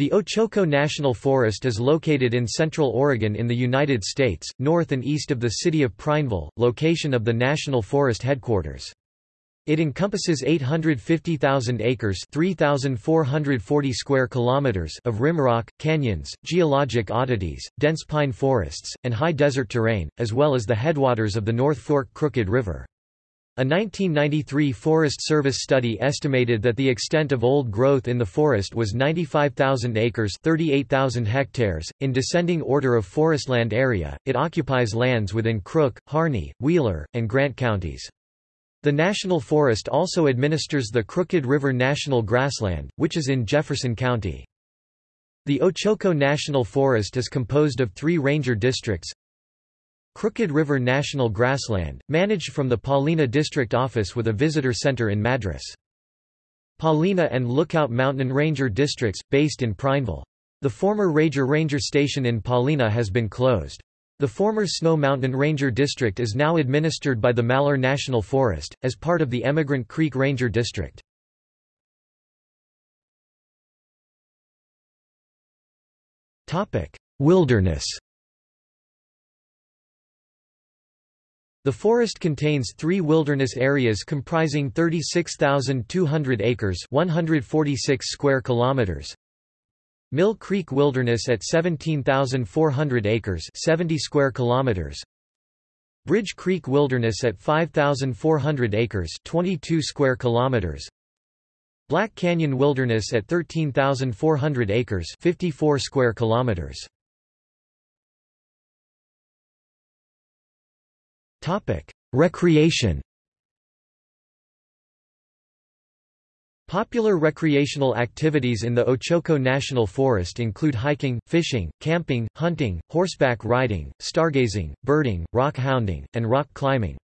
The Ochoco National Forest is located in central Oregon in the United States, north and east of the city of Prineville, location of the National Forest headquarters. It encompasses 850,000 acres 3,440 square kilometers of rimrock, canyons, geologic oddities, dense pine forests, and high desert terrain, as well as the headwaters of the North Fork Crooked River. A 1993 Forest Service study estimated that the extent of old growth in the forest was 95,000 acres 38,000 hectares. In descending order of forestland area, it occupies lands within Crook, Harney, Wheeler, and Grant counties. The National Forest also administers the Crooked River National Grassland, which is in Jefferson County. The Ochoco National Forest is composed of three ranger districts, Crooked River National Grassland, managed from the Paulina District Office with a visitor center in Madras. Paulina and Lookout Mountain Ranger Districts, based in Prineville. The former Ranger Ranger Station in Paulina has been closed. The former Snow Mountain Ranger District is now administered by the Malheur National Forest, as part of the Emigrant Creek Ranger District. Wilderness The forest contains three wilderness areas comprising 36,200 acres 146 square kilometers. Mill Creek Wilderness at 17,400 acres 70 square kilometers. Bridge Creek Wilderness at 5,400 acres 22 square kilometers. Black Canyon Wilderness at 13,400 acres 54 square kilometers. Topic: Recreation. Popular recreational activities in the Ochoco National Forest include hiking, fishing, camping, hunting, horseback riding, stargazing, birding, rock hounding, and rock climbing.